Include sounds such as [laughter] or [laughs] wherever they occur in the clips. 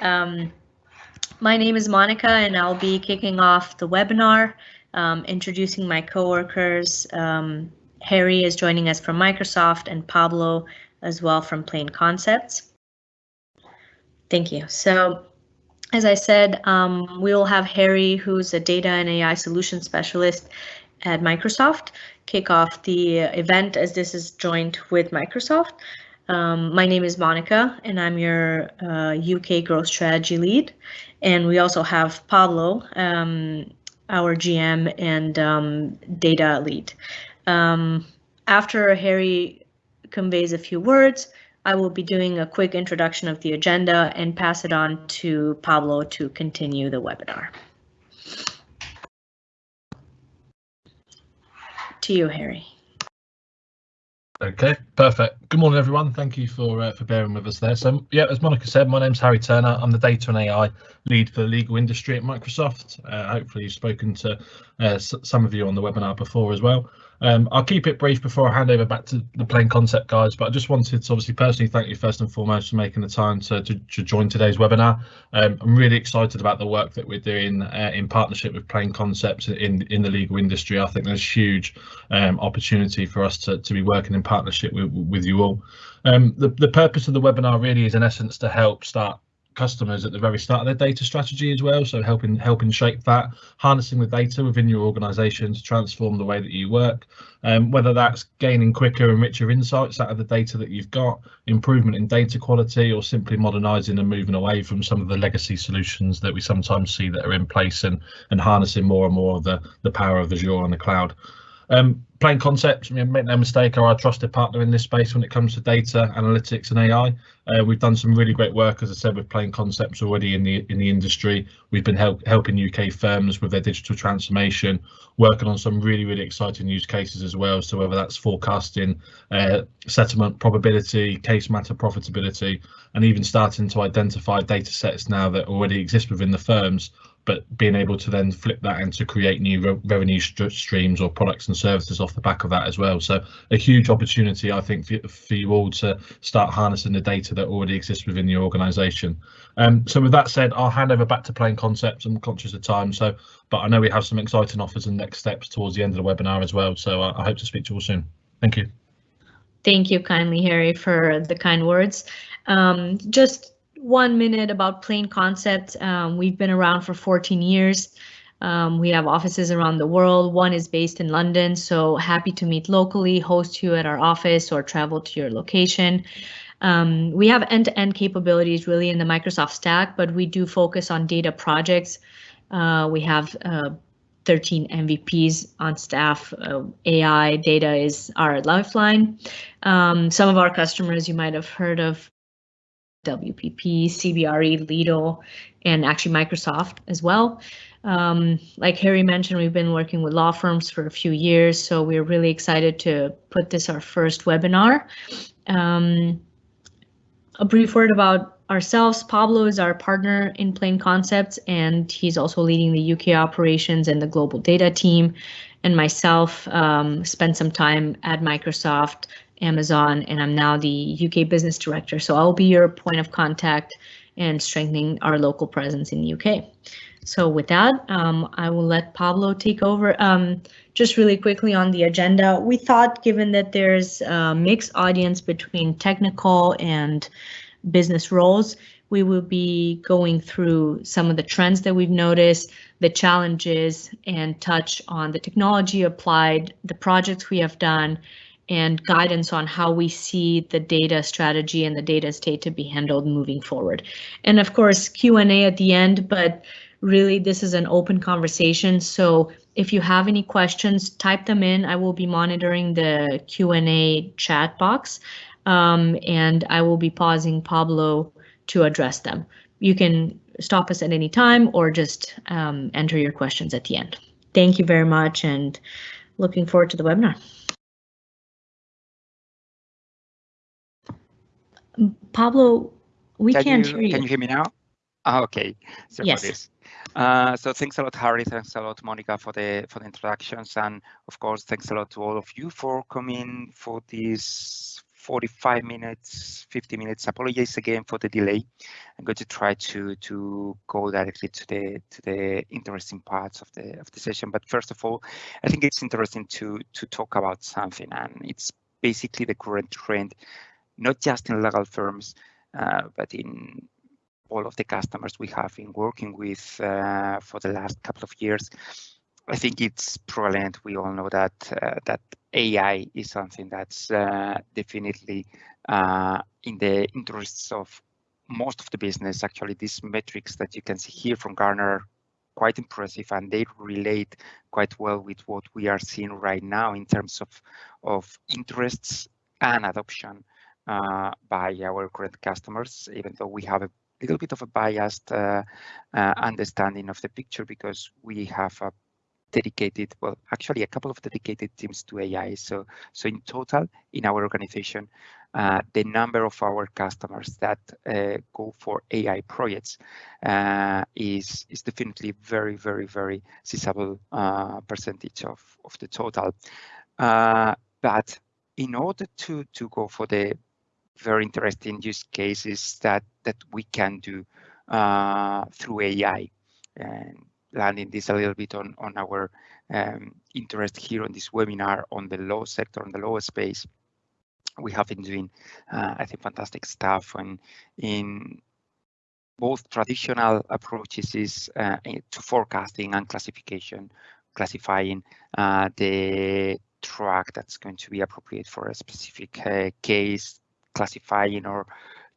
Um, my name is Monica and I'll be kicking off the webinar, um, introducing my coworkers. Um, Harry is joining us from Microsoft and Pablo as well from Plain Concepts. Thank you. So as I said, um, we will have Harry, who's a data and AI solution specialist at Microsoft, kick off the event as this is joined with Microsoft. Um, my name is Monica and I'm your uh, UK growth strategy lead. And we also have Pablo, um, our GM and um, data lead. Um, after Harry conveys a few words, I will be doing a quick introduction of the agenda and pass it on to Pablo to continue the webinar. To you, Harry. Okay, perfect. Good morning, everyone. Thank you for uh, for bearing with us there. So, yeah, as Monica said, my name's Harry Turner. I'm the data and AI lead for the legal industry at Microsoft. Uh, hopefully, you've spoken to uh, some of you on the webinar before as well. Um, I'll keep it brief before I hand over back to the plain concept guys, but I just wanted to obviously personally thank you first and foremost for making the time to, to, to join today's webinar. Um, I'm really excited about the work that we're doing uh, in partnership with Plain Concepts in, in the legal industry. I think there's huge um, opportunity for us to, to be working in partnership with, with you all. Um, the, the purpose of the webinar really is in essence to help start customers at the very start of their data strategy as well. So helping helping shape that, harnessing the data within your organisation to transform the way that you work. Um, whether that's gaining quicker and richer insights out of the data that you've got, improvement in data quality, or simply modernising and moving away from some of the legacy solutions that we sometimes see that are in place and and harnessing more and more of the the power of Azure and the cloud. Um, plain concepts, make no mistake, are our trusted partner in this space when it comes to data analytics and AI. Uh, we've done some really great work, as I said, with plain concepts already in the in the industry. We've been help, helping UK firms with their digital transformation, working on some really really exciting use cases as well. So whether that's forecasting, uh, settlement probability, case matter profitability, and even starting to identify data sets now that already exist within the firms but being able to then flip that and to create new re revenue st streams or products and services off the back of that as well. So a huge opportunity, I think, for, for you all to start harnessing the data that already exists within your organisation. Um, so with that said, I'll hand over back to Plain Concepts. I'm conscious of time, so but I know we have some exciting offers and next steps towards the end of the webinar as well. So I, I hope to speak to you all soon. Thank you. Thank you kindly, Harry, for the kind words. Um, just one minute about plain concept. Um, we've been around for 14 years. Um, we have offices around the world. One is based in London, so happy to meet locally, host you at our office, or travel to your location. Um, we have end-to-end -end capabilities really in the Microsoft stack, but we do focus on data projects. Uh, we have uh, 13 MVPs on staff. Uh, AI data is our lifeline. Um, some of our customers you might have heard of WPP, CBRE, Lido, and actually Microsoft as well. Um, like Harry mentioned, we've been working with law firms for a few years, so we're really excited to put this our first webinar. Um, a brief word about ourselves. Pablo is our partner in Plain Concepts, and he's also leading the UK operations and the global data team. And myself um, spent some time at Microsoft Amazon, and I'm now the UK business director. So I'll be your point of contact and strengthening our local presence in the UK. So with that, um, I will let Pablo take over. Um, just really quickly on the agenda, we thought given that there's a mixed audience between technical and business roles, we will be going through some of the trends that we've noticed, the challenges, and touch on the technology applied, the projects we have done, and guidance on how we see the data strategy and the data state to be handled moving forward. And of course, Q&A at the end, but really this is an open conversation. So if you have any questions, type them in. I will be monitoring the Q&A chat box um, and I will be pausing Pablo to address them. You can stop us at any time or just um, enter your questions at the end. Thank you very much and looking forward to the webinar. Pablo, we can can't you, hear you. Can you hear me now? Ah, okay. So yes. For this. Uh, so thanks a lot, Harry. Thanks a lot, Monica, for the for the introductions, and of course, thanks a lot to all of you for coming for this 45 minutes, 50 minutes. Apologize again for the delay. I'm going to try to to go directly to the to the interesting parts of the of the session. But first of all, I think it's interesting to to talk about something, and it's basically the current trend, not just in legal firms, uh, but in all of the customers we have been working with uh, for the last couple of years. I think it's prevalent. We all know that uh, that AI is something that's definitely in the interests of most of the business. Actually, these metrics that you can see here from Gartner quite impressive and they relate quite well with what we are seeing right now in terms of of interests and adoption by our current customers, even though we have a little bit of a biased uh, uh, understanding of the picture because we have a dedicated, well, actually a couple of dedicated teams to AI. So, so in total, in our organization, uh, the number of our customers that uh, go for AI projects uh, is is definitely very, very, very sizable uh, percentage of of the total. Uh, but in order to to go for the very interesting use cases that that we can do uh, through AI, and landing this a little bit on, on our um, interest here on this webinar on the law sector, on the law space. We have been doing, uh, I think, fantastic stuff and in both traditional approaches is uh, to forecasting and classification, classifying uh, the track that's going to be appropriate for a specific uh, case, classifying or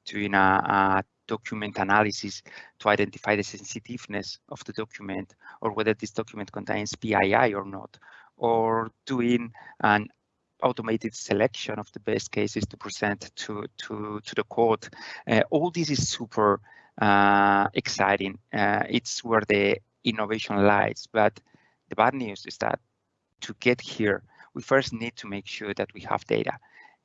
doing a, a document analysis to identify the sensitiveness of the document or whether this document contains PII or not, or doing an automated selection of the best cases to present to to to the court. Uh, all this is super uh, exciting. Uh, it's where the innovation lies. But the bad news is that to get here, we first need to make sure that we have data,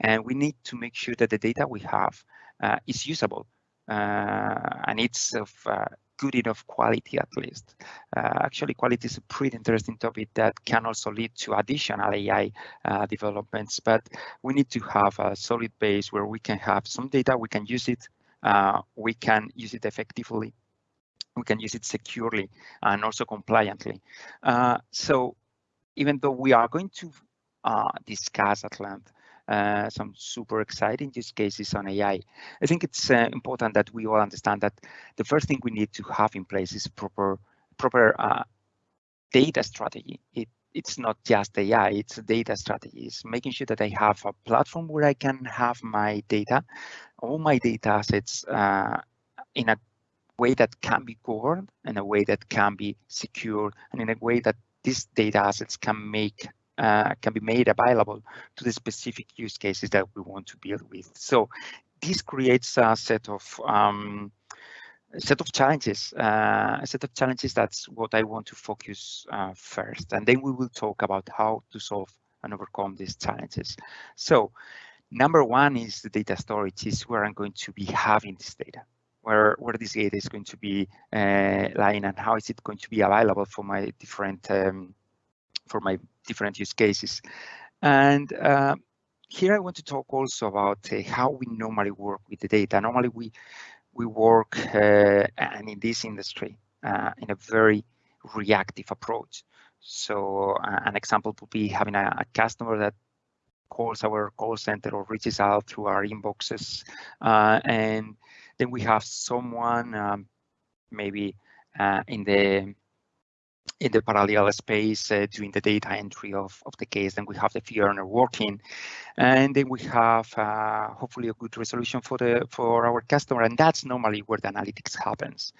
and we need to make sure that the data we have uh, is usable uh, and it's of uh, good enough quality at least. Uh, actually, quality is a pretty interesting topic that can also lead to additional AI uh, developments, but we need to have a solid base where we can have some data, we can use it, uh, we can use it effectively, we can use it securely and also compliantly. Uh, so even though we are going to discuss at length uh, some super exciting use cases on AI. I think it's uh, important that we all understand that the first thing we need to have in place is proper proper uh, data strategy. It, it's not just AI, it's a data strategy. It's making sure that I have a platform where I can have my data, all my data assets uh, in a way that can be governed, in a way that can be secure, and in a way that these data assets can make uh, can be made available to the specific use cases that we want to build with. So this creates a set of um, a set of challenges, uh, a set of challenges. That's what I want to focus uh, first, and then we will talk about how to solve and overcome these challenges. So number one is the data storage is where I'm going to be having this data where where this data is going to be uh, lying and how is it going to be available for my different um, for my different use cases. And uh, here I want to talk also about uh, how we normally work with the data. Normally we we work uh, and in this industry uh, in a very reactive approach. So uh, an example would be having a, a, customer that calls our call center or reaches out through our inboxes, uh, and then we have someone um, maybe in the in the parallel space uh, doing the data entry of, of the case. Then we have the fee earner working, and then we have uh, hopefully a good resolution for the for our customer. And that's normally where the analytics happens.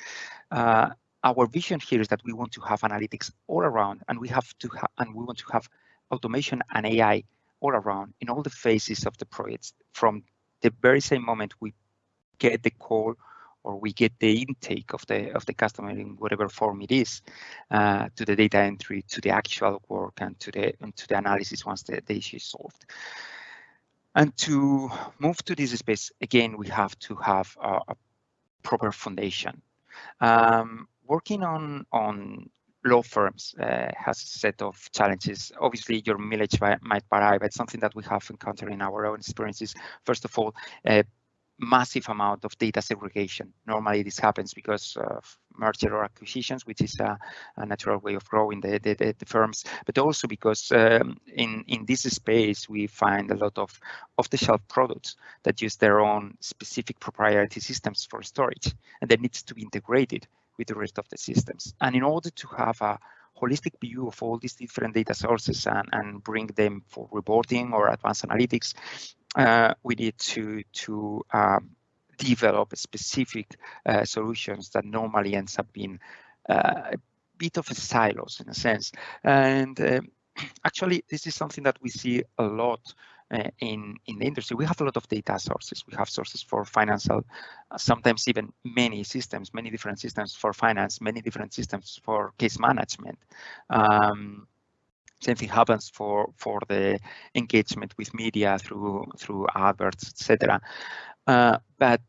Uh, our vision here is that we want to have analytics all around, and we have to have and we want to have automation and AI all around in all the phases of the projects from the very same moment we get the call or we get the intake of the of the customer in whatever form it is uh, to the data entry to the actual work and to the and to the analysis once the, the issue is solved and to move to this space again we have to have a, a proper foundation um, working on on law firms uh, has a set of challenges. Obviously, your mileage might vary, but something that we have encountered in our own experiences, first of all, uh, massive amount of data segregation. Normally this happens because of merger or acquisitions, which is a, a natural way of growing the, the, the, firms, but also because um, in, in this space, we find a lot of off-the-shelf products that use their own specific proprietary systems for storage, and that needs to be integrated with the rest of the systems. And in order to have a holistic view of all these different data sources and, and bring them for reporting or advanced analytics, we need to to um, develop specific uh, solutions that normally ends up being uh, a bit of a silos in a sense. And um, [clears throat] actually, this is something that we see a lot uh, in in the industry. We have a lot of data sources. We have sources for financial, uh, sometimes even many systems, many different systems for finance, many different systems for case management. Um, same thing happens for for the engagement with media through through adverts, etc. Uh, but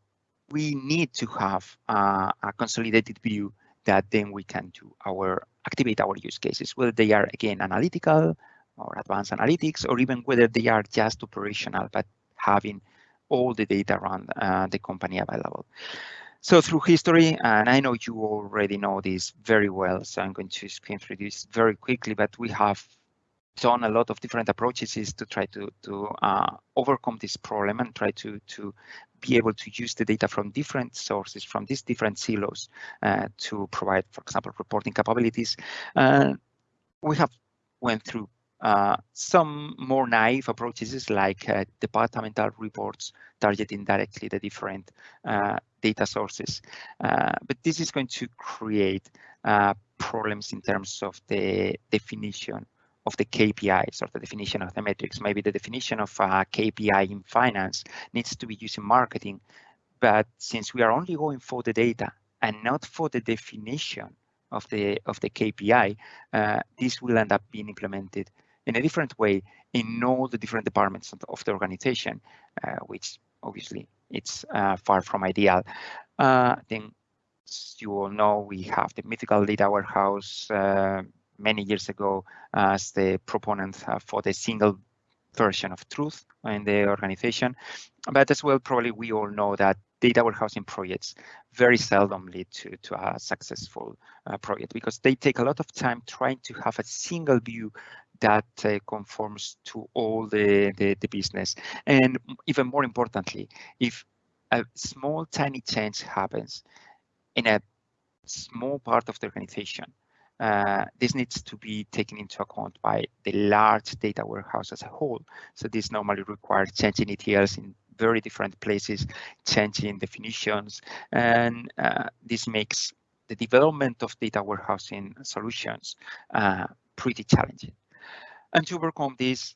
we need to have uh, a consolidated view that then we can do our activate our use cases, whether they are again analytical or advanced analytics, or even whether they are just operational, but having all the data around uh, the company available. So through history, and I know you already know this very well, so I'm going to screen through this very quickly, but we have done a lot of different approaches to try to to uh, overcome this problem and try to to be able to use the data from different sources from these different silos uh, to provide, for example, reporting capabilities. Uh, we have went through uh, some more naive approaches like uh, departmental reports targeting directly the different uh, data sources. But this is going to create problems in terms of the definition of the KPIs or the definition of the metrics. Maybe the definition of a KPI in finance needs to be used in marketing. But since we are only going for the data and not for the definition of the of the KPI, uh, this will end up being implemented in a different way in all the different departments of the organization, uh, which obviously it's uh, far from ideal. Uh, then, you all know, we have the mythical data warehouse uh, many years ago as the proponent uh, for the single version of truth in the organization. But as well, probably we all know that data warehousing projects very seldom lead to, to a successful uh, project because they take a lot of time trying to have a single view that uh, conforms to all the, the, the business. And even more importantly, if a small tiny change happens in a small part of the organization, uh, this needs to be taken into account by the large data warehouse as a whole. So this normally requires changing ETLs in very different places, changing definitions, and uh, this makes the development of data warehousing solutions uh, pretty challenging. And to overcome this,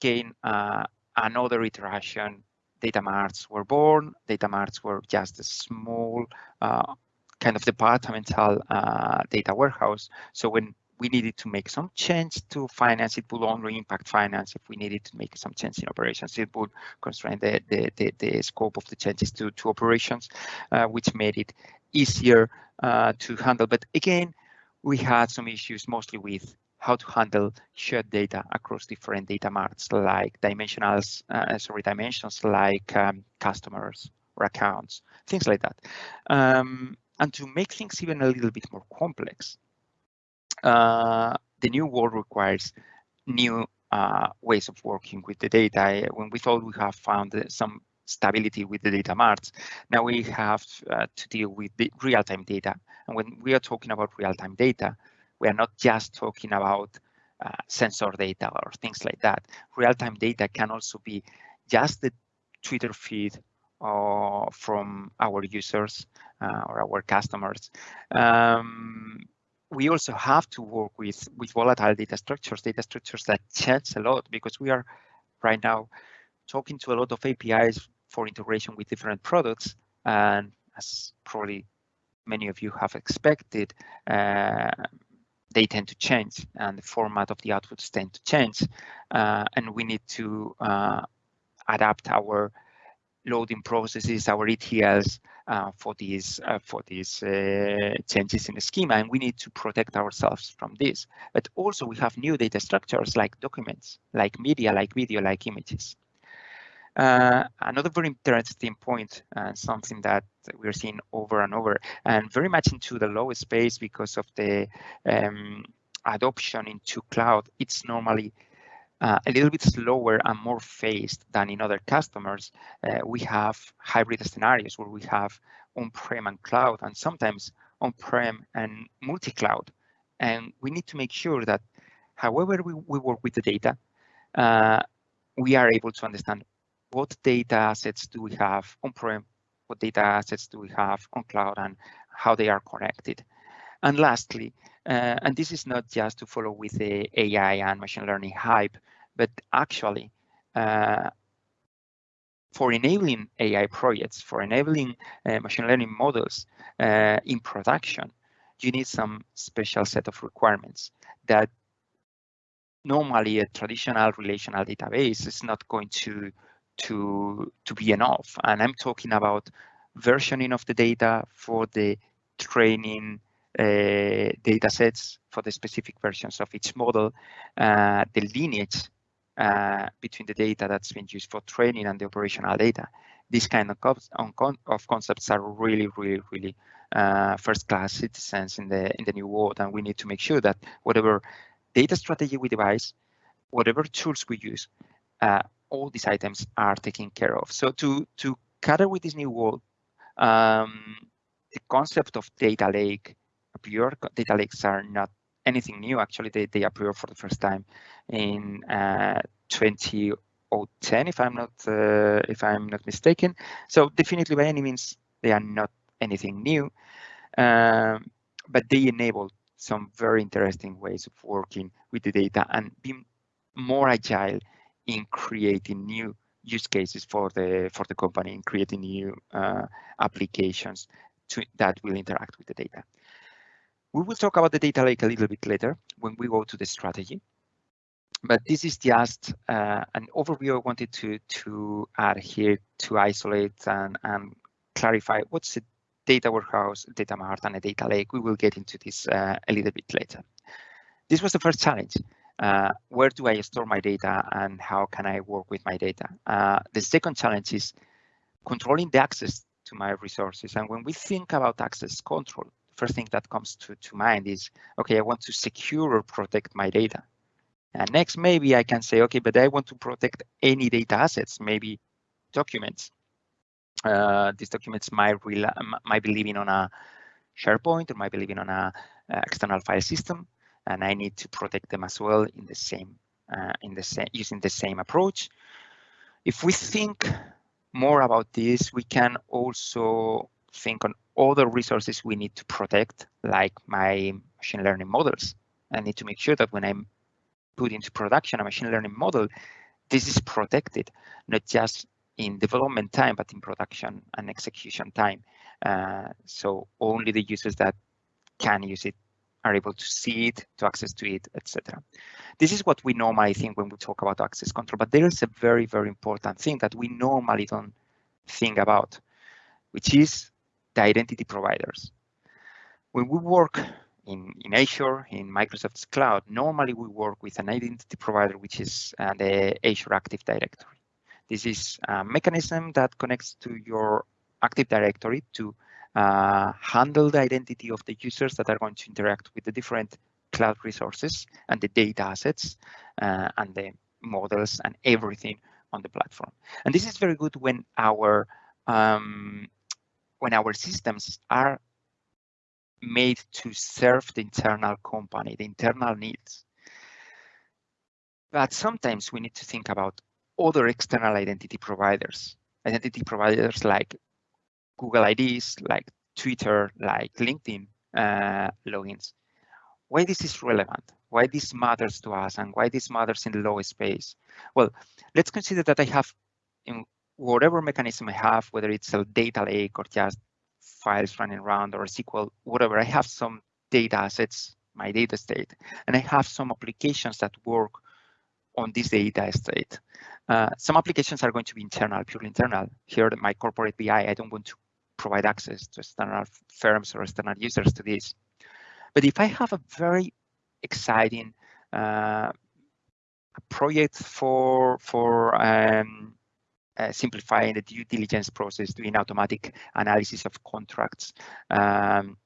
again, uh, another iteration, data marts were born. Data marts were just a small uh, kind of departmental uh, data warehouse. So when we needed to make some change to finance, it would only impact finance. If we needed to make some change in operations, it would constrain the, the, the, the scope of the changes to, to operations, uh, which made it easier uh, to handle. But again, we had some issues mostly with how to handle shared data across different data marts like dimensionals, uh, sorry, dimensions like um, customers or accounts, things like that. Um, and to make things even a little bit more complex, uh, the new world requires new uh, ways of working with the data. When we thought we have found some stability with the data marts, now we have uh, to deal with the real-time data. And when we are talking about real-time data, we are not just talking about uh, sensor data or things like that. Real-time data can also be just the Twitter feed uh, from our users uh, or our customers. Um, we also have to work with, with volatile data structures, data structures that change a lot because we are right now talking to a lot of APIs for integration with different products. And as probably many of you have expected, uh, they tend to change and the format of the outputs tend to change. Uh, and we need to uh, adapt our loading processes, our ETLs, uh, for these uh, for these uh, changes in the schema, and we need to protect ourselves from this. But also we have new data structures like documents, like media, like video, like images. Uh, another very interesting point, and something that we're seeing over and over, and very much into the low space because of the um, adoption into cloud, it's normally uh, a little bit slower and more phased than in other customers. Uh, we have hybrid scenarios where we have on-prem and cloud, and sometimes on-prem and multi-cloud. And we need to make sure that however we, we work with the data, uh, we are able to understand what data assets do we have on-prem, what data assets do we have on cloud, and how they are connected. And lastly, uh, and this is not just to follow with the AI and machine learning hype, but actually uh, for enabling AI projects, for enabling uh, machine learning models uh, in production, you need some special set of requirements that normally a traditional relational database is not going to to to be enough. And I'm talking about versioning of the data for the training uh, data sets for the specific versions of each model, uh, the lineage uh, between the data that's been used for training and the operational data. These kind of, of concepts are really, really, really uh, first-class citizens in the in the new world, and we need to make sure that whatever data strategy we devise, whatever tools we use, uh, all these items are taken care of. So to to cater with this new world, um, the concept of data lake, pure data lakes are not anything new. Actually, they, they appeared for the first time in uh, 2010, if I'm not uh, if I'm not mistaken. So definitely, by any means, they are not anything new, um, but they enable some very interesting ways of working with the data and being more agile in creating new use cases for the for the company and creating new uh, applications to, that will interact with the data. We will talk about the data lake a little bit later when we go to the strategy. But this is just uh, an overview I wanted to, to add here to isolate and, and clarify what's a data warehouse, data mart, and a data lake. We will get into this uh, a little bit later. This was the first challenge. Uh, where do I store my data and how can I work with my data? Uh, the second challenge is controlling the access to my resources. And when we think about access control, first thing that comes to, to mind is, okay, I want to secure or protect my data. And next, maybe I can say, okay, but I want to protect any data assets, maybe documents. Uh, these documents might, might be living on a SharePoint or might be living on a uh, external file system, and I need to protect them as well in the same uh, in the same using the same approach. If we think more about this, we can also think on other resources we need to protect, like my machine learning models. I need to make sure that when I put into production a machine learning model, this is protected, not just in development time, but in production and execution time. Uh, so only the users that can use it are able to see it, to access to it, etc. This is what we normally think when we talk about access control, but there is a very, very important thing that we normally don't think about, which is the identity providers. When we work in, in Azure, in Microsoft's cloud, normally we work with an identity provider, which is uh, the Azure Active Directory. This is a mechanism that connects to your Active Directory to uh, handle the identity of the users that are going to interact with the different cloud resources and the data assets uh, and the models and everything on the platform. And this is very good when our um, when our systems are made to serve the internal company, the internal needs. But sometimes we need to think about other external identity providers, identity providers like Google IDs, like Twitter, like LinkedIn uh, logins. Why this is relevant, why this matters to us, and why this matters in the low space? Well, let's consider that I have in whatever mechanism I have, whether it's a data lake or just files running around or SQL, whatever, I have some data assets, my data state, and I have some applications that work on this data state. Uh, some applications are going to be internal, purely internal. Here, my corporate BI, I don't want to provide access to external firms or external users to this. But if I have a very exciting uh, project for for um, uh, simplifying the due diligence process, doing automatic analysis of contracts, um,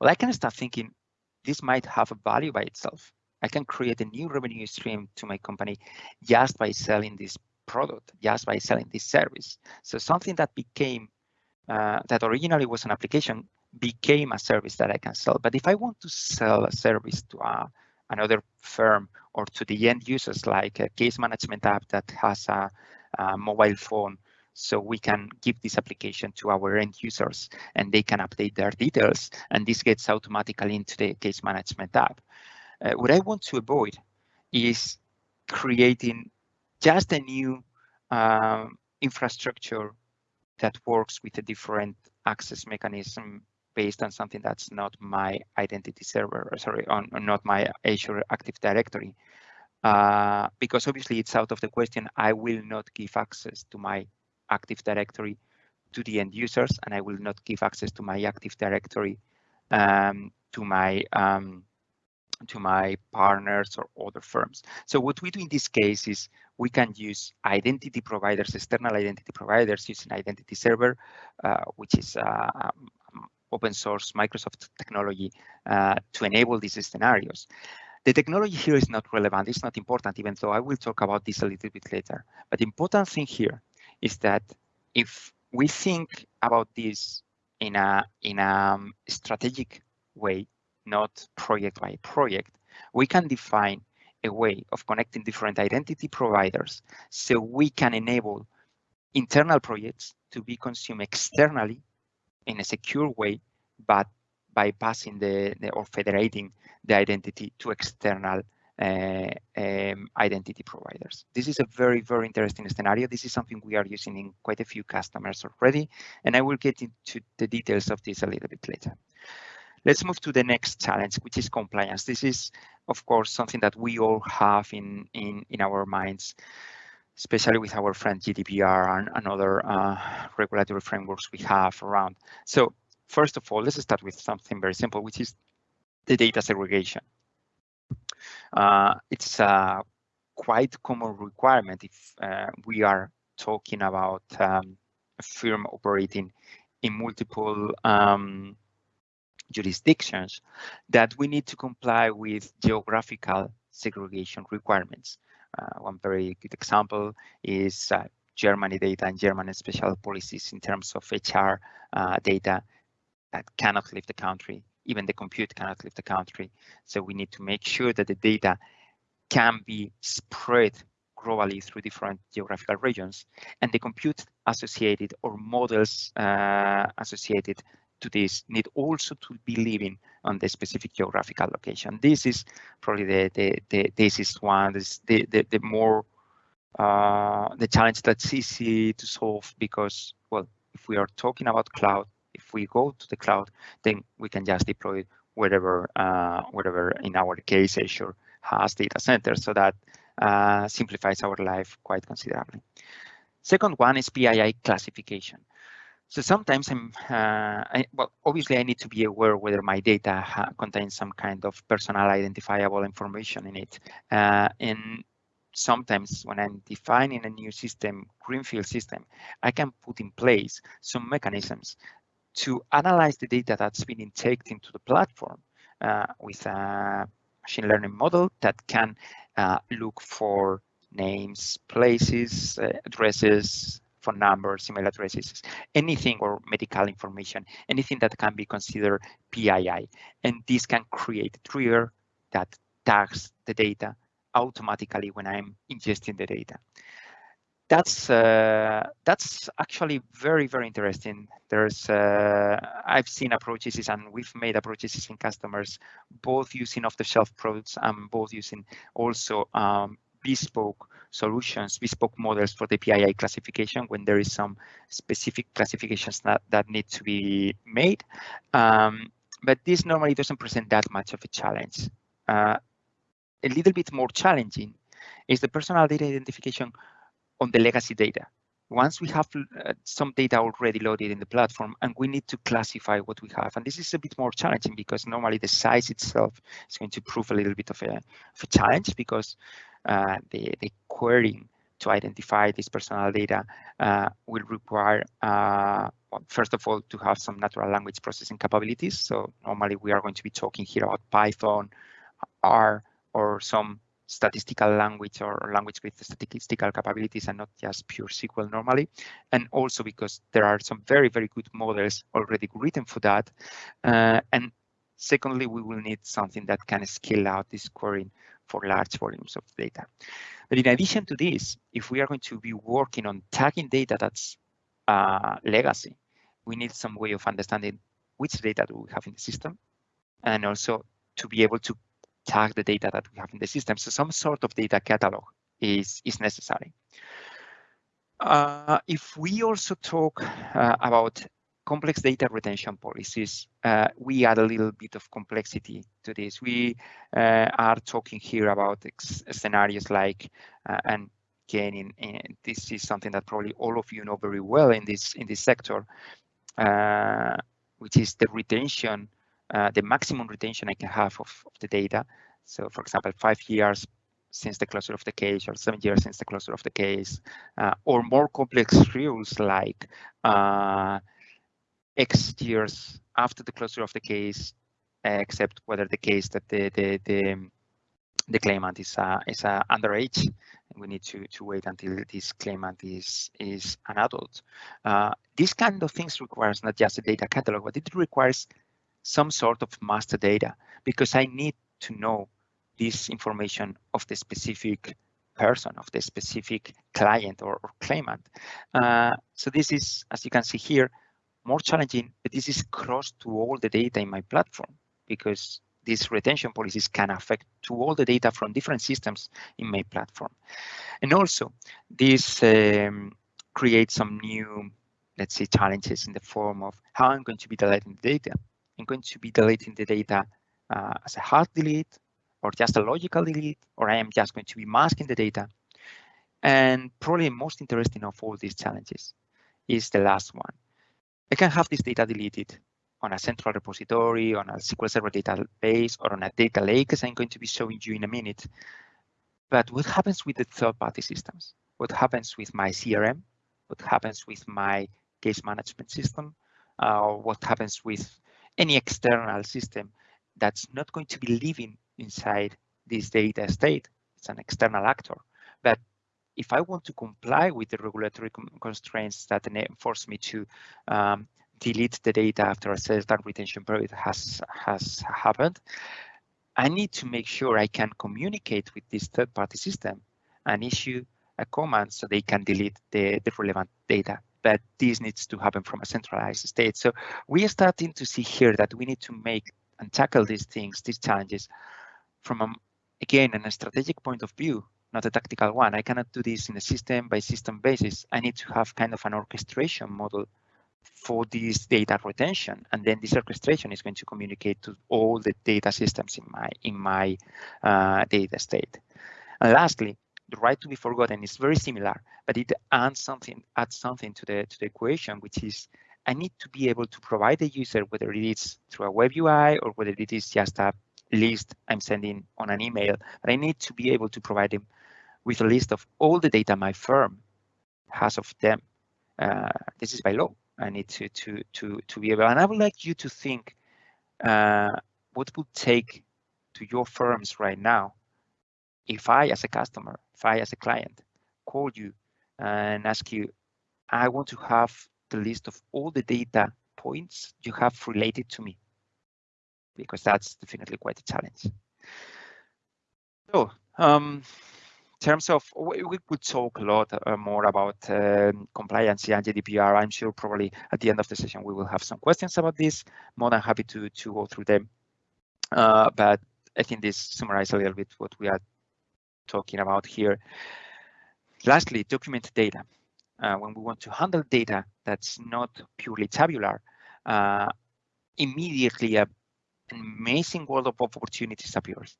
well, I can start thinking this might have a value by itself. I can create a new revenue stream to my company just by selling this product, just by selling this service. So something that became, uh, that originally was an application became a service that I can sell. But if I want to sell a service to uh, another firm or to the end users, like a case management app that has a, a mobile phone so we can give this application to our end users and they can update their details and this gets automatically into the case management app. Uh, what I want to avoid is creating just a new um, infrastructure that works with a different access mechanism based on something that's not my identity server, sorry, on, on not my Azure Active Directory. Uh, because obviously it's out of the question, I will not give access to my Active Directory to the end users, and I will not give access to my Active Directory um, to my um, to my partners or other firms. So what we do in this case is we can use identity providers, external identity providers using identity server, uh, which is uh, um, open source Microsoft technology uh, to enable these scenarios. The technology here is not relevant, it's not important, even though I will talk about this a little bit later. But the important thing here is that if we think about this in a in a um, strategic way, not project by project, we can define a way of connecting different identity providers so we can enable internal projects to be consumed externally in a secure way, but bypassing the, the or federating the identity to external uh, um, identity providers. This is a very, very interesting scenario. This is something we are using in quite a few customers already, and I will get into the details of this a little bit later. Let's move to the next challenge, which is compliance. This is, of course, something that we all have in, in, in our minds, especially with our friend GDPR and, and other uh, regulatory frameworks we have around. So first of all, let's start with something very simple, which is the data segregation. Uh, it's a quite common requirement if uh, we are talking about um, a firm operating in multiple um, jurisdictions that we need to comply with geographical segregation requirements. Uh, one very good example is uh, Germany data and German special policies in terms of HR uh, data cannot leave the country even the compute cannot leave the country. So we need to make sure that the data can be spread globally through different geographical regions and the compute associated or models uh, associated to this need also to be living on the specific geographical location. This is probably the the, the this is one this the, the the more uh, the challenge that's easy to solve because well if we are talking about cloud if we go to the cloud, then we can just deploy it wherever, uh, wherever in our case, Azure has data centers. So that uh, simplifies our life quite considerably. Second one is PII classification. So sometimes I'm, uh, I, well, obviously I need to be aware whether my data contains some kind of personal identifiable information in it. Uh, and sometimes when I'm defining a new system, greenfield system, I can put in place some mechanisms to analyze the data that's been injected into the platform uh, with a machine learning model that can uh, look for names, places, uh, addresses, phone numbers, email addresses, anything or medical information, anything that can be considered PII. And this can create a trigger that tags the data automatically when I'm ingesting the data that's uh, that's actually very very interesting. There's uh, I've seen approaches and we've made approaches in customers both using off-the-shelf products and both using also um, bespoke solutions, bespoke models for the PII classification when there is some specific classifications that, that need to be made. Um, but this normally doesn't present that much of a challenge. Uh, a little bit more challenging is the personal data identification on the legacy data. once we have uh, some data already loaded in the platform and we need to classify what we have. And this is a bit more challenging because normally the size itself is going to prove a little bit of a, of a challenge because uh, the, the querying to identify this personal data uh, will require, uh, well, first of all, to have some natural language processing capabilities. So normally we are going to be talking here about Python, R, or some statistical language or language with statistical capabilities and not just pure SQL normally. And also because there are some very, very good models already written for that. Uh, and secondly, we will need something that can scale out this querying for large volumes of data. But in addition to this, if we are going to be working on tagging data that's uh, legacy, we need some way of understanding which data do we have in the system and also to be able to tag the data that we have in the system. So some sort of data catalog is, is necessary. Uh, if we also talk uh, about complex data retention policies, uh, we add a little bit of complexity to this. We uh, are talking here about scenarios like, uh, and again, in, in, this is something that probably all of you know very well in this in this sector, uh, which is the retention uh, the maximum retention I can have of, of, the data. So for example, five years since the closure of the case or seven years since the closure of the case, uh, or more complex rules like uh, X years after the closure of the case, except whether the case that the the the, the claimant is uh, is uh, underage, and we need to to wait until this claimant is is an adult. Uh, this kind of things requires not just a data catalog, but it requires some sort of master data because I need to know this information of the specific person, of the specific client or, or claimant. Uh, so this is, as you can see here, more challenging, but this is cross to all the data in my platform because these retention policies can affect to all the data from different systems in my platform. And also this um, creates some new, let's say, challenges in the form of how I'm going to be deleting the data. I'm going to be deleting the data uh, as a hard delete or just a logical delete, or I am just going to be masking the data. And probably most interesting of all these challenges is the last one. I can have this data deleted on a central repository, on a SQL Server database, or on a data lake, as I'm going to be showing you in a minute. But what happens with the third-party systems? What happens with my CRM? What happens with my case management system? Uh, what happens with any external system that's not going to be living inside this data state. It's an external actor. But if I want to comply with the regulatory constraints that force me to um, delete the data after a certain retention period has has happened, I need to make sure I can communicate with this third-party system and issue a command so they can delete the, the relevant data but this needs to happen from a centralized state. So we are starting to see here that we need to make and tackle these things, these challenges from, a, again, a strategic point of view, not a tactical one. I cannot do this in a system by system basis. I need to have kind of an orchestration model for this data retention and then this orchestration is going to communicate to all the data systems in my in my uh, data state and lastly the right to be forgotten is very similar, but it adds something adds something to the to the equation, which is I need to be able to provide the user whether it is through a web UI or whether it is just a list I'm sending on an email, but I need to be able to provide them with a list of all the data my firm has of them. Uh, this is by law. I need to to to to be able, and I would like you to think uh, what would take to your firms right now if I, as a customer, if I, as a client, call you and ask you, I want to have the list of all the data points you have related to me, because that's definitely quite a challenge. So, um, in terms of, we could talk a lot uh, more about um, compliance and GDPR. I'm sure probably at the end of the session we will have some questions about this. More than happy to to go through them. Uh, but I think this summarizes a little bit what we are talking about here. Lastly, document data. Uh, when we want to handle data that's not purely tabular, uh, immediately an amazing world of opportunities appears.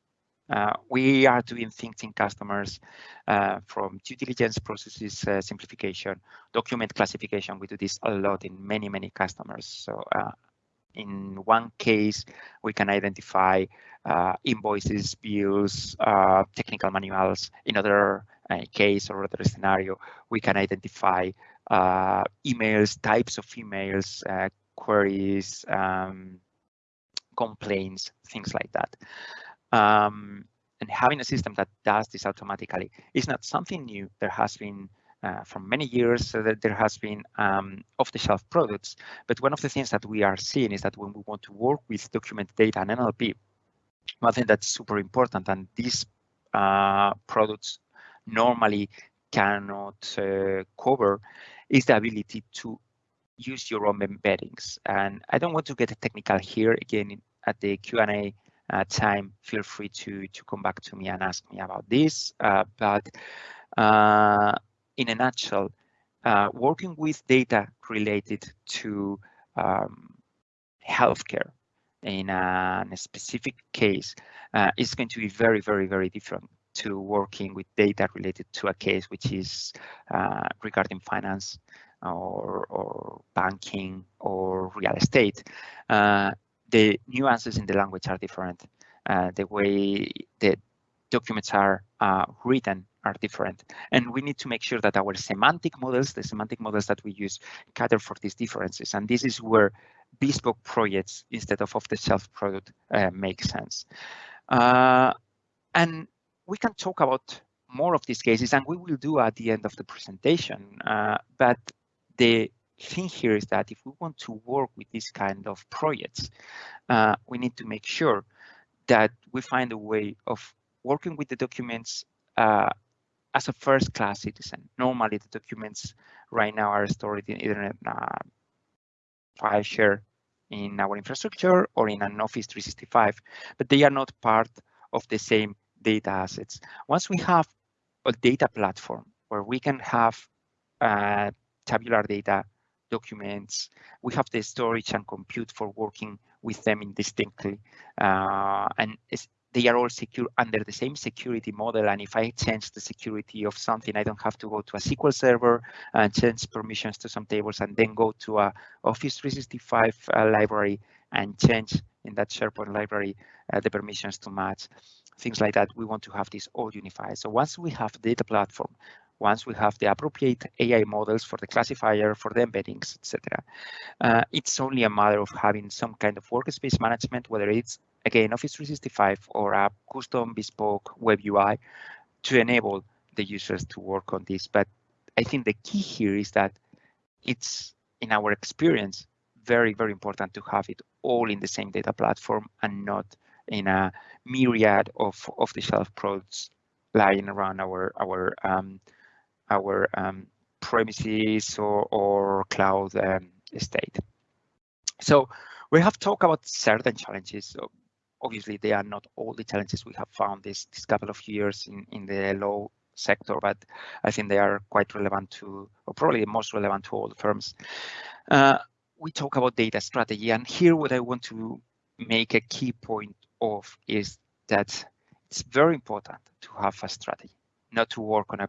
Uh, we are doing things in customers uh, from due diligence processes uh, simplification, document classification. We do this a lot in many, many customers. So uh, in one case, we can identify uh, invoices, bills, uh, technical manuals. In other case or other scenario, we can identify emails, types of emails, queries, um, complaints, things like that. Um, and having a system that does this automatically is not something new. There has been uh, for many years so that there has been um, off-the-shelf products. But one of the things that we are seeing is that when we want to work with document data and NLP, one thing that's super important, and these uh, products normally cannot uh, cover, is the ability to use your own embeddings. And I don't want to get technical here. Again, at the Q&A uh, time, feel free to, to come back to me and ask me about this. Uh, but uh, in a nutshell, uh, working with data related to um, healthcare in a, in a, specific case uh, is going to be very, very, very different to working with data related to a case which is uh, regarding finance or, or banking or real estate. Uh, the nuances in the language are different. Uh, the way the documents are uh, written are different. And we need to make sure that our semantic models, the semantic models that we use, cater for these differences. And this is where bespoke projects instead of off-the-shelf product uh, make sense. Uh, and we can talk about more of these cases, and we will do at the end of the presentation. Uh, but the thing here is that if we want to work with this kind of projects, uh, we need to make sure that we find a way of working with the documents uh, as a first class citizen. Normally the documents right now are stored in either a file share in our infrastructure or in an Office 365, but they are not part of the same data assets. Once we have a data platform where we can have uh, tabular data documents. We have the storage and compute for working with them indistinctly. Uh, and they are all secure under the same security model. And if I change the security of something, I don't have to go to a SQL server and change permissions to some tables and then go to a Office 365 uh, library and change in that SharePoint library uh, the permissions to match things like that. We want to have this all unified. So once we have data platform, once we have the appropriate AI models for the classifier, for the embeddings, etc. Uh, it's only a matter of having some kind of workspace management, whether it's, again, Office 365 or a custom bespoke web UI to enable the users to work on this. But I think the key here is that it's, in our experience, very, very important to have it all in the same data platform and not in a myriad of off-the-shelf products lying around our our um, our um, premises or, or cloud um, state. So we have talked about certain challenges. So obviously, they are not all the challenges we have found this, this couple of years in, in the law sector, but I think they are quite relevant to, or probably most relevant to all the firms. Uh, we talk about data strategy, and here what I want to make a key point of is that it's very important to have a strategy, not to work on a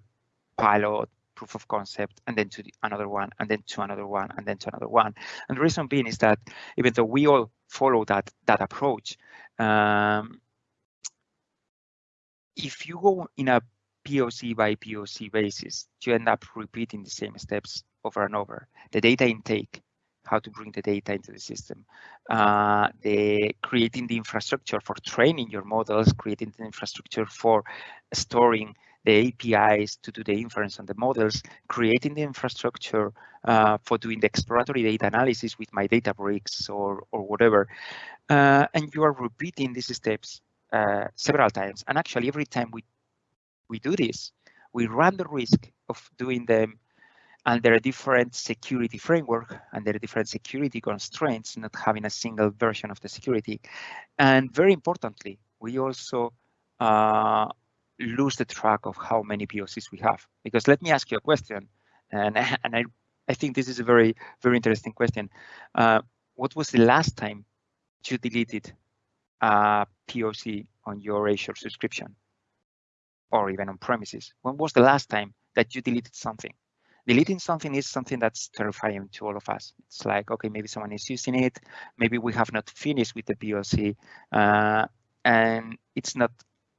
pilot, proof of concept, and then to another one, and then to another one, and then to another one. And the reason being is that even though we all follow that that approach, um, if you go in a POC by POC basis, you end up repeating the same steps over and over. The data intake, how to bring the data into the system, uh, the creating the infrastructure for training your models, creating the infrastructure for storing the APIs to do the inference on the models, creating the infrastructure uh, for doing the exploratory data analysis with my Databricks or, or whatever. Uh, and you are repeating these steps uh, several times. And actually, every time we, we do this, we run the risk of doing them under a different security framework, under different security constraints, not having a single version of the security. And very importantly, we also uh, lose the track of how many POCs we have. Because let me ask you a question, and, [laughs] and I, I think this is a very, very interesting question. Uh, what was the last time you deleted a POC on your Azure subscription or even on premises? When was the last time that you deleted something? Deleting something is something that's terrifying to all of us. It's like, okay, maybe someone is using it. Maybe we have not finished with the POC. Uh, and it's not,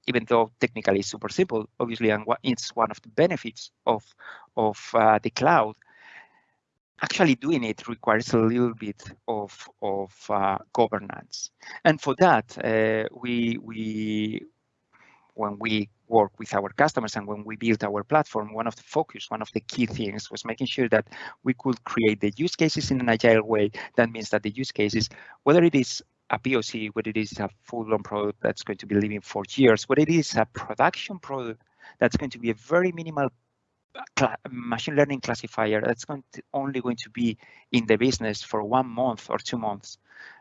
even though technically it's super simple, obviously, and it's one of the benefits of, of uh, the cloud, actually doing it requires a little bit of, of uh, governance. And for that, uh, we, we, when we work with our customers and when we built our platform, one of the focus, one of the key things was making sure that we could create the use cases in an agile way. That means that the use cases, whether it is a POC, whether it is a full-blown product that's going to be living for years, what it is a production product that's going to be a very minimal machine learning classifier that's going to, only going to be in the business for one month or two months,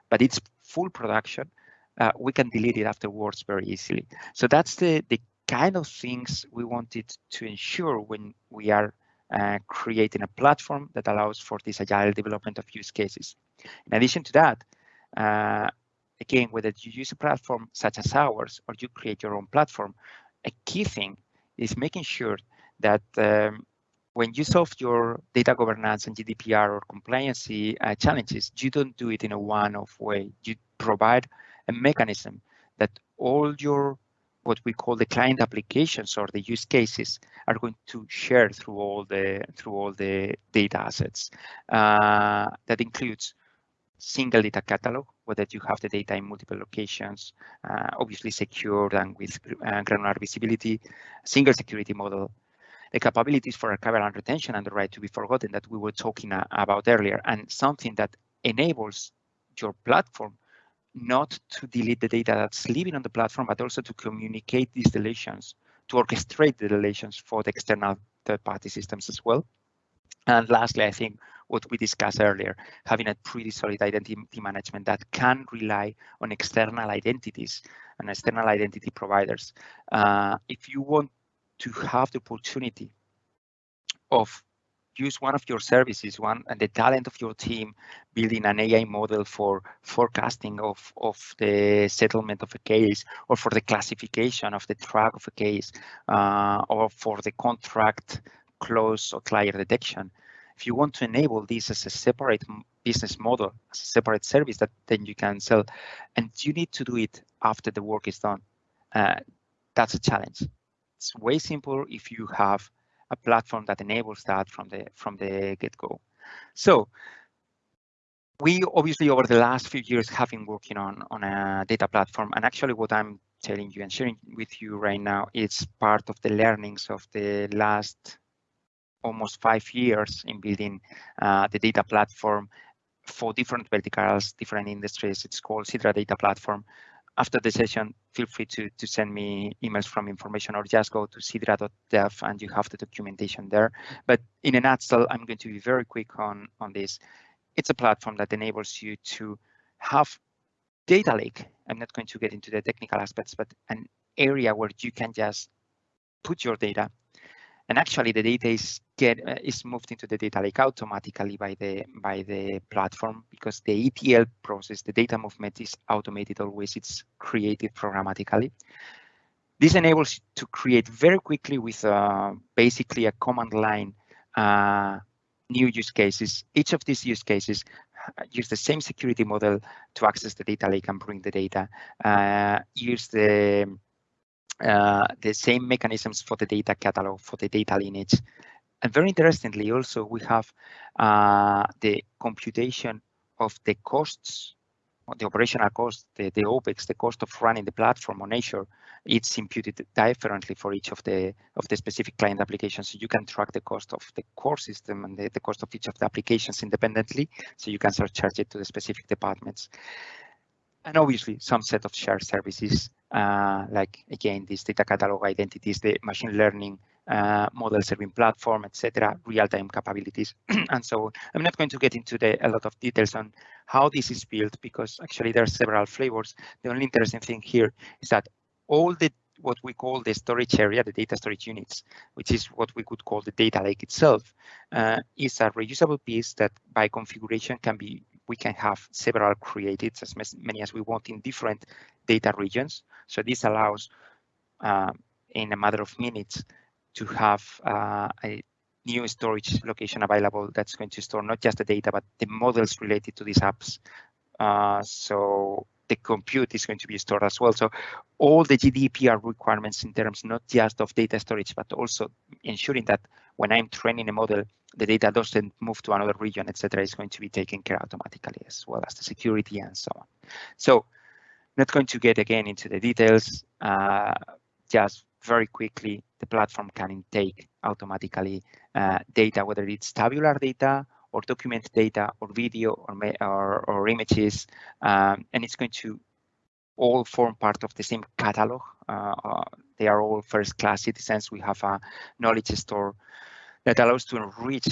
but it's full production, uh, we can delete it afterwards very easily. So that's the, the kind of things we wanted to ensure when we are uh, creating a platform that allows for this agile development of use cases. In addition to that, uh, again, whether you use a platform such as ours or you create your own platform, a key thing is making sure that um, when you solve your data governance and GDPR or compliance uh, challenges, you don't do it in a one-off way. You provide a mechanism that all your what we call the client applications or the use cases are going to share through all the through all the data assets. Uh, that includes single data catalog, whether you have the data in multiple locations, uh, obviously secured and with uh, granular visibility, single security model, the capabilities for archival and retention and the right to be forgotten that we were talking uh, about earlier, and something that enables your platform not to delete the data that's living on the platform, but also to communicate these deletions, to orchestrate the deletions for the external third-party systems as well. And lastly, I think what we discussed earlier, having a pretty solid identity management that can rely on external identities and external identity providers. Uh, if you want to have the opportunity of use one of your services, one and the talent of your team, building an AI model for forecasting of, of the settlement of a case, or for the classification of the track of a case, uh, or for the contract close or client detection. If you want to enable this as a separate business model, as a separate service that then you can sell, and you need to do it after the work is done, uh, that's a challenge. It's way simpler if you have a platform that enables that from the from the get-go. So we obviously over the last few years have been working on on a data platform, and actually what I'm telling you and sharing with you right now is part of the learnings of the last almost five years in building uh, the data platform for different verticals, different industries. It's called Sidra Data Platform after the session, feel free to, to send me emails from information or just go to sidra.dev and you have the documentation there. But in a nutshell, I'm going to be very quick on, on this. It's a platform that enables you to have data lake. I'm not going to get into the technical aspects, but an area where you can just put your data and actually the data is get uh, is moved into the data lake automatically by the by the platform because the ETL process, the data movement is automated always. It's created programmatically. This enables to create very quickly with uh, basically a command line uh, new use cases. Each of these use cases uh, use the same security model to access the data lake and bring the data. Uh, use the uh, the same mechanisms for the data catalog, for the data lineage. And very interestingly, also, we have uh, the computation of the costs, the operational cost, the, the OPEX, the cost of running the platform on Azure, it's imputed differently for each of the of the specific client applications. So you can track the cost of the core system and the, the cost of each of the applications independently. So you can surcharge it to the specific departments. And obviously some set of shared services uh, like again, this data catalog identities, the machine learning uh, model serving platform, etc., real-time capabilities. [clears throat] and so I'm not going to get into the, a lot of details on how this is built because actually there are several flavors. The only interesting thing here is that all the what we call the storage area, the data storage units, which is what we could call the data lake itself, uh, is a reusable piece that by configuration can be we can have several created, as many as we want in different data regions. So this allows, uh, in a matter of minutes, to have uh, a new storage location available that's going to store not just the data, but the models related to these apps. Uh, so the compute is going to be stored as well. So all the GDPR requirements in terms not just of data storage, but also ensuring that when I'm training a model, the data doesn't move to another region, etc., is going to be taken care automatically as well as the security and so on. So not going to get again into the details, uh, just very quickly, the platform can intake automatically uh, data, whether it's tabular data or document data or video or, or, or images, um, and it's going to all form part of the same catalog. Uh, uh, they are all first-class citizens. We have a knowledge store that allows to enrich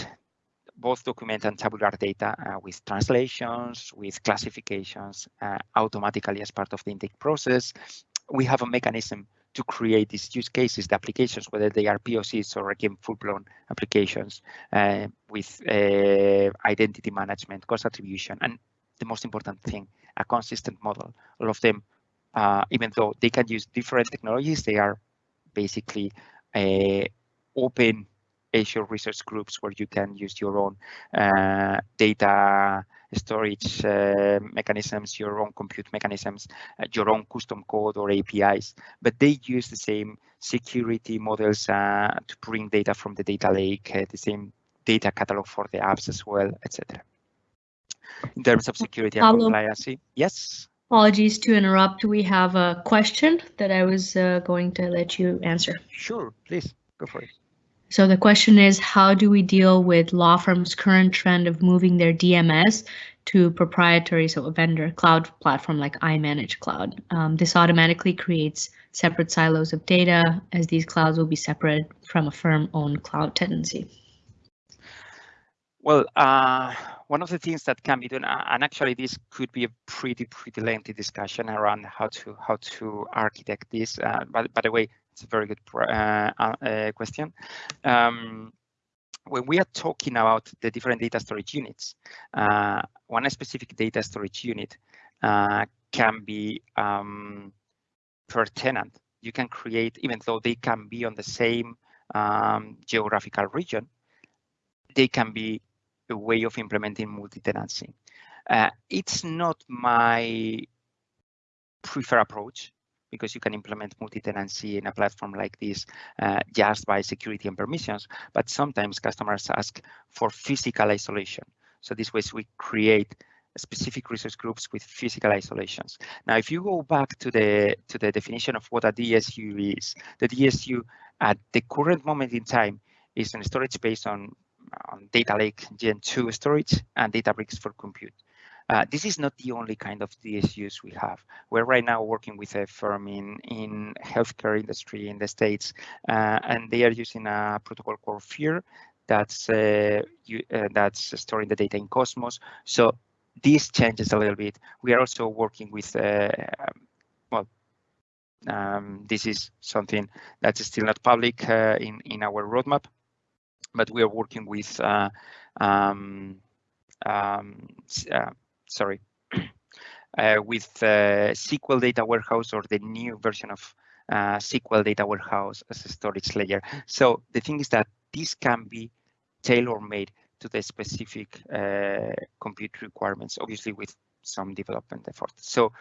both document and tabular data uh, with translations, with classifications, uh, automatically as part of the intake process. We have a mechanism to create these use cases, the applications, whether they are POCs or again full-blown applications uh, with uh, identity management, cost attribution, and the most important thing, a consistent model. All of them, uh, even though they can use different technologies, they are basically uh, open Azure resource groups where you can use your own uh, data storage uh, mechanisms, your own compute mechanisms, uh, your own custom code or APIs, but they use the same security models uh, to bring data from the data lake, the same data catalog for the apps as well, etc. In terms of security and Pablo, compliance, yes? Apologies to interrupt. We have a question that I was uh, going to let you answer. Sure, please go for it. So the question is, how do we deal with law firms' current trend of moving their DMS to proprietary, so a vendor cloud platform like iManage Cloud? Um, this automatically creates separate silos of data as these clouds will be separate from a firm-owned cloud tenancy. Well, uh, one of the things that can be done, and actually this could be a pretty, pretty lengthy discussion around how to how to architect this. Uh, but by the way, it's a very good uh, uh, question. Um, when we are talking about the different data storage units, uh, one specific data storage unit uh, can be um, per tenant. You can create, even though they can be on the same um, geographical region, they can be a way of implementing multi-tenancy. Uh, it's not my preferred approach because you can implement multi-tenancy in a platform like this uh, just by security and permissions, but sometimes customers ask for physical isolation. So this way we create specific resource groups with physical isolations. Now, if you go back to the to the definition of what a DSU is, the DSU at the current moment in time is a storage based on, on data lake Gen 2 storage and Databricks for compute. Uh, this is not the only kind of DSUs we have. We're right now working with a firm in in healthcare industry in the States, uh, and they are using a protocol called FHIR that's uh, you, uh, that's storing the data in Cosmos. So this changes a little bit. We are also working with uh, well. Um, this is something that's still not public uh, in in our roadmap, but we are working with um, um, sorry, [clears throat] uh, with uh, SQL Data Warehouse or the new version of uh, SQL Data Warehouse as a storage layer. So the thing is that this can be tailor-made to the specific uh, compute requirements, obviously with some development effort. So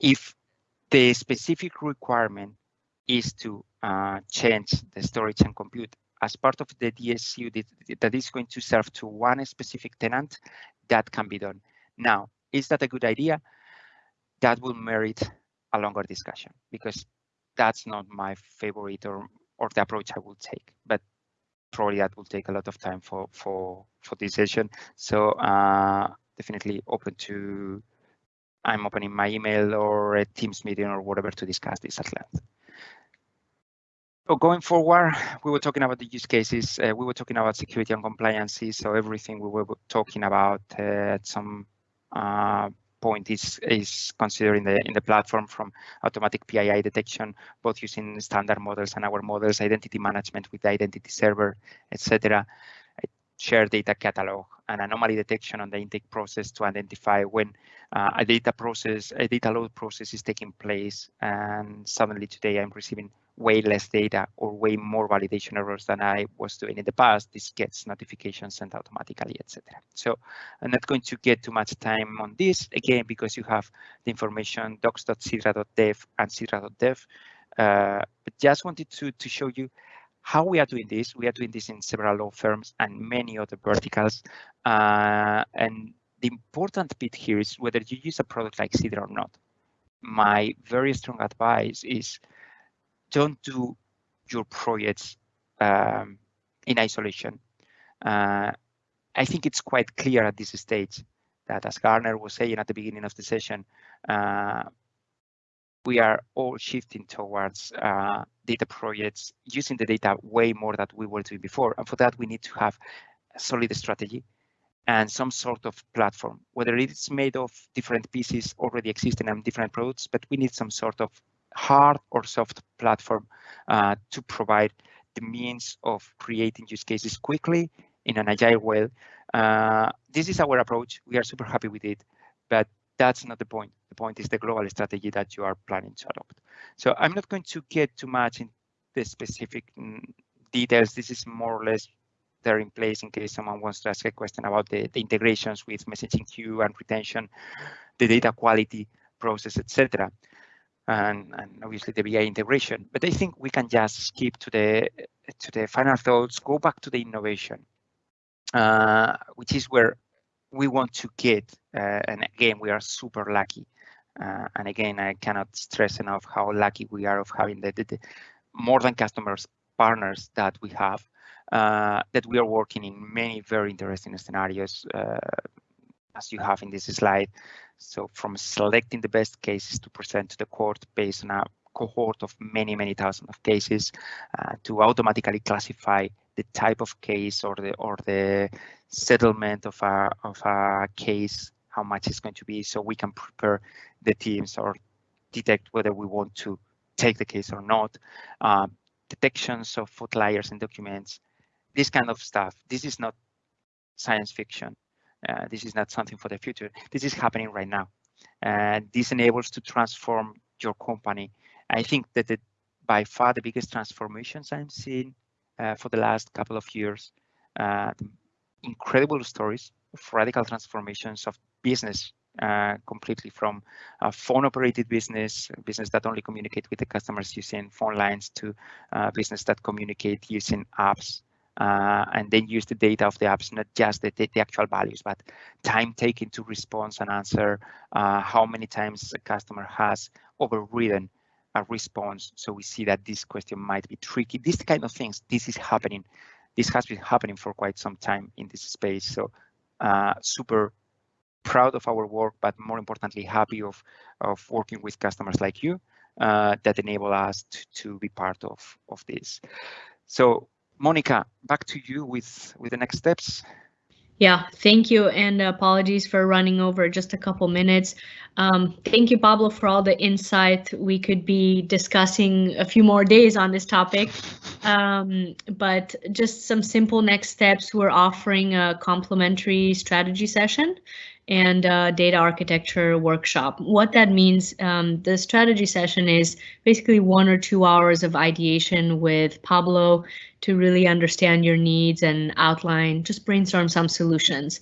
if the specific requirement is to uh, change the storage and compute as part of the DSU that, is going to serve to one specific tenant, that can be done. Now, is that a good idea? That will merit a longer discussion because that's not my favorite or, or the approach I will take, but probably that will take a lot of time for, for, for this session. So uh, definitely open to, I'm opening my email or a Teams meeting or whatever to discuss this at length. So going forward, we were talking about the use cases. Uh, we were talking about security and compliance. So everything we were talking about uh, at some uh, point is is considered in the in the platform from automatic PII detection, both using standard models and our models, identity management with the identity server, etc. share data catalog and anomaly detection on the intake process to identify when uh, a data process, a data load process is taking place. And suddenly today I'm receiving way less data or way more validation errors than I was doing in the past. This gets notifications sent automatically, etc. So I'm not going to get too much time on this again because you have the information docs.sidra.dev and sidra.dev. Uh, but just wanted to, to show you how we are doing this. We are doing this in several law firms and many other verticals. Uh, and the important bit here is whether you use a product like Sidra or not. My very strong advice is don't do your projects um, in isolation. Uh, I think it's quite clear at this stage that, as Garner was saying at the beginning of the session, uh, we are all shifting towards uh, data projects using the data way more than we were doing before. And for that, we need to have a solid strategy and some sort of platform, whether it's made of different pieces already existing and different products, but we need some sort of hard or soft platform uh, to provide the means of creating use cases quickly in an agile way. Uh, this is our approach. We are super happy with it, but that's not the point. The point is the global strategy that you are planning to adopt. So I'm not going to get too much in the specific mm, details. This is more or less there in place in case someone wants to ask a question about the, the integrations with messaging queue and retention, the data quality process, etc and, and obviously the BI integration. But I think we can just skip to the to the final thoughts, go back to the innovation, uh, which is where we want to get. Uh, and again, we are super lucky. Uh, and again, I cannot stress enough how lucky we are of having the, the, the more than customers partners that we have. Uh, that we are working in many very interesting scenarios, uh, as you have in this slide. So from selecting the best cases to present to the court based on a cohort of many, many thousands of cases uh, to automatically classify the type of case or the or the settlement of a of a case, how much it's going to be, so we can prepare the teams or detect whether we want to take the case or not. Uh, detections of outliers in documents, this kind of stuff. This is not science fiction. Uh, this is not something for the future. This is happening right now. And this enables to transform your company. I think that the, by far the biggest transformations I'm seeing uh, for the last couple of years, uh, incredible stories of radical transformations of business uh, completely from a phone operated business, business that only communicate with the customers using phone lines to uh, business that communicate using apps uh, and then use the data of the apps, not just the, the, actual values, but time taken to respond and answer, uh, how many times a customer has overridden a response. So we see that this question might be tricky. These kind of things, this is happening. This has been happening for quite some time in this space. So uh, super proud of our work, but more importantly, happy of, of working with customers like you uh, that enable us to, to be part of, of this. So Monica, back to you with, with the next steps. Yeah, thank you, and apologies for running over just a couple minutes. Um, thank you, Pablo, for all the insight. We could be discussing a few more days on this topic, um, but just some simple next steps. We're offering a complimentary strategy session and uh, data architecture workshop. What that means, um, the strategy session is basically one or two hours of ideation with Pablo to really understand your needs and outline, just brainstorm some solutions.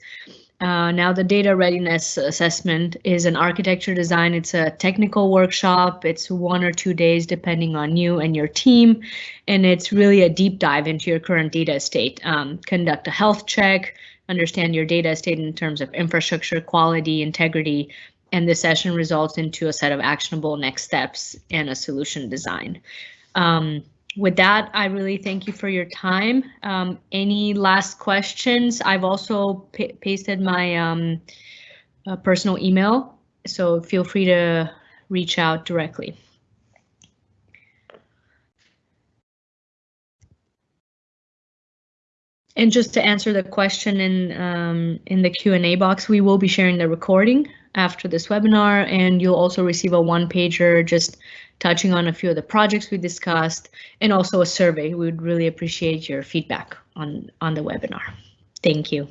Uh, now the data readiness assessment is an architecture design. It's a technical workshop. It's one or two days depending on you and your team. And it's really a deep dive into your current data state. Um, conduct a health check, understand your data state in terms of infrastructure, quality, integrity, and the session results into a set of actionable next steps and a solution design. Um, with that, I really thank you for your time. Um, any last questions? I've also pasted my um, uh, personal email, so feel free to reach out directly. And just to answer the question in um, in the Q&A box, we will be sharing the recording after this webinar, and you'll also receive a one pager just touching on a few of the projects we discussed, and also a survey. We would really appreciate your feedback on, on the webinar. Thank you.